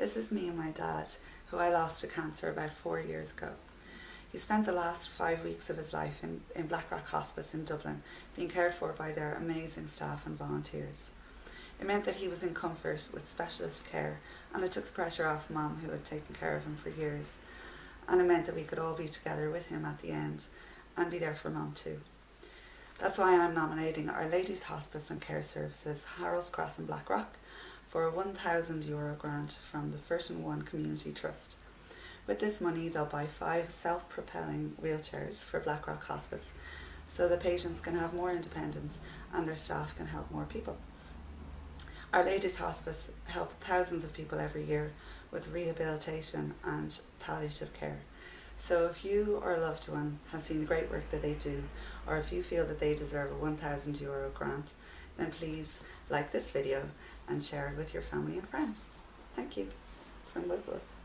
This is me and my dad, who I lost to cancer about four years ago. He spent the last five weeks of his life in, in Blackrock Hospice in Dublin, being cared for by their amazing staff and volunteers. It meant that he was in comfort with specialist care and it took the pressure off mum who had taken care of him for years. And it meant that we could all be together with him at the end and be there for mum too. That's why I'm nominating Our Lady's Hospice and Care Services, Harold's Cross in Blackrock, for a 1,000 euro grant from the First and One Community Trust. With this money, they'll buy five self-propelling wheelchairs for Blackrock Hospice so the patients can have more independence and their staff can help more people. Our Lady's Hospice help thousands of people every year with rehabilitation and palliative care. So if you or a loved one have seen the great work that they do, or if you feel that they deserve a 1000 euro grant, then please like this video and share it with your family and friends. Thank you from both of us.